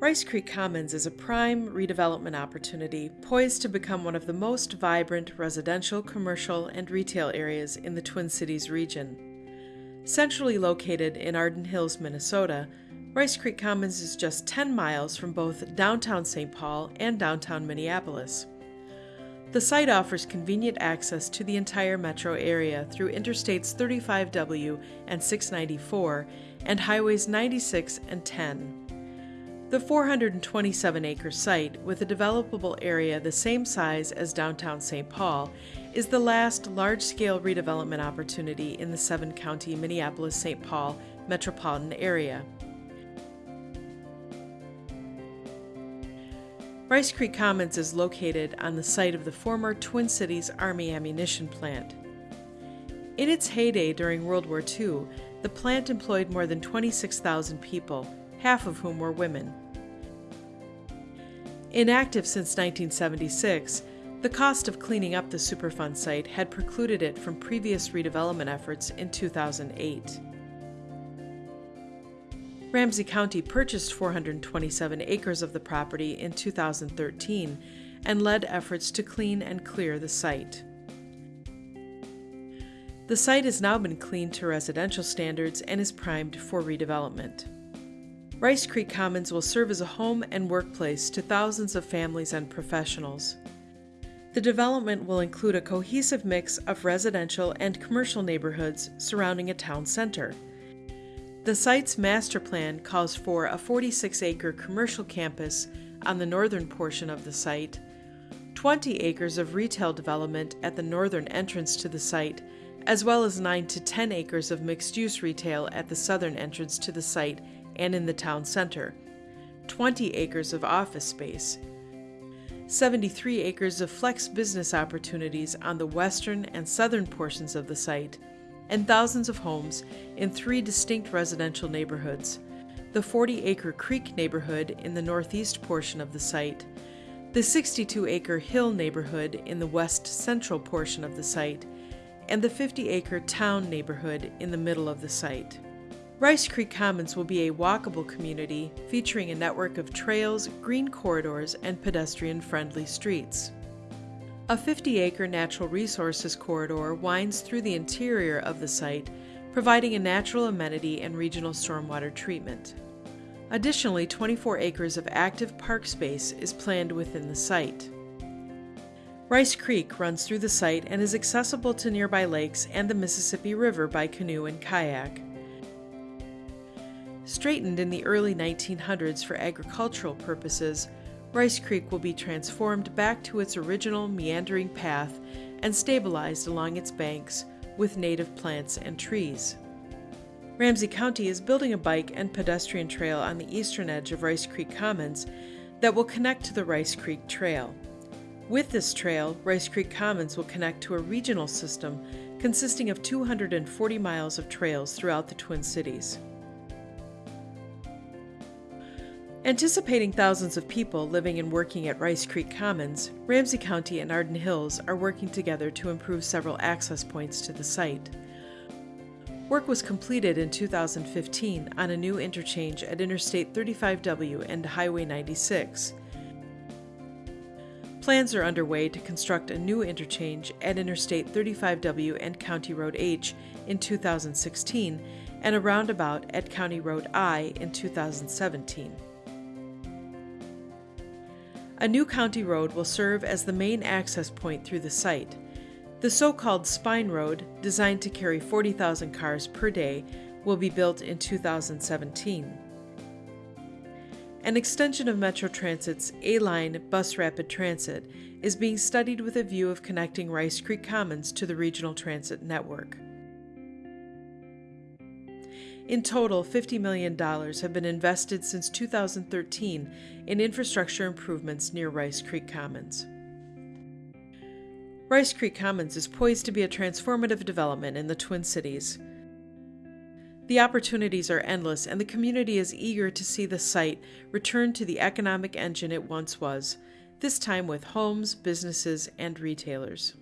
Rice Creek Commons is a prime redevelopment opportunity poised to become one of the most vibrant residential, commercial, and retail areas in the Twin Cities region. Centrally located in Arden Hills, Minnesota, Rice Creek Commons is just 10 miles from both downtown St. Paul and downtown Minneapolis. The site offers convenient access to the entire metro area through Interstates 35W and 694 and Highways 96 and 10. The 427 acre site, with a developable area the same size as downtown St. Paul, is the last large scale redevelopment opportunity in the seven county Minneapolis St. Paul metropolitan area. Rice Creek Commons is located on the site of the former Twin Cities Army ammunition plant. In its heyday during World War II, the plant employed more than 26,000 people, half of whom were women. Inactive since 1976, the cost of cleaning up the Superfund site had precluded it from previous redevelopment efforts in 2008. Ramsey County purchased 427 acres of the property in 2013 and led efforts to clean and clear the site. The site has now been cleaned to residential standards and is primed for redevelopment. Rice Creek Commons will serve as a home and workplace to thousands of families and professionals. The development will include a cohesive mix of residential and commercial neighborhoods surrounding a town center. The site's master plan calls for a 46 acre commercial campus on the northern portion of the site, 20 acres of retail development at the northern entrance to the site, as well as 9 to 10 acres of mixed use retail at the southern entrance to the site and in the town center, 20 acres of office space, 73 acres of flex business opportunities on the western and southern portions of the site, and thousands of homes in three distinct residential neighborhoods. The 40 acre Creek neighborhood in the northeast portion of the site, the 62 acre Hill neighborhood in the west central portion of the site, and the 50 acre Town neighborhood in the middle of the site. Rice Creek Commons will be a walkable community featuring a network of trails, green corridors, and pedestrian friendly streets. A 50 acre natural resources corridor winds through the interior of the site, providing a natural amenity and regional stormwater treatment. Additionally, 24 acres of active park space is planned within the site. Rice Creek runs through the site and is accessible to nearby lakes and the Mississippi River by canoe and kayak. Straightened in the early 1900s for agricultural purposes, Rice Creek will be transformed back to its original meandering path and stabilized along its banks with native plants and trees. Ramsey County is building a bike and pedestrian trail on the eastern edge of Rice Creek Commons that will connect to the Rice Creek Trail. With this trail, Rice Creek Commons will connect to a regional system consisting of 240 miles of trails throughout the Twin Cities. Anticipating thousands of people living and working at Rice Creek Commons, Ramsey County and Arden Hills are working together to improve several access points to the site. Work was completed in 2015 on a new interchange at Interstate 35W and Highway 96. Plans are underway to construct a new interchange at Interstate 35W and County Road H in 2016 and a roundabout at County Road I in 2017. A new county road will serve as the main access point through the site. The so called Spine Road, designed to carry 40,000 cars per day, will be built in 2017. An extension of Metro Transit's A Line Bus Rapid Transit is being studied with a view of connecting Rice Creek Commons to the regional transit network. In total, $50 million have been invested since 2013 in infrastructure improvements near Rice Creek Commons. Rice Creek Commons is poised to be a transformative development in the Twin Cities. The opportunities are endless, and the community is eager to see the site return to the economic engine it once was, this time with homes, businesses, and retailers.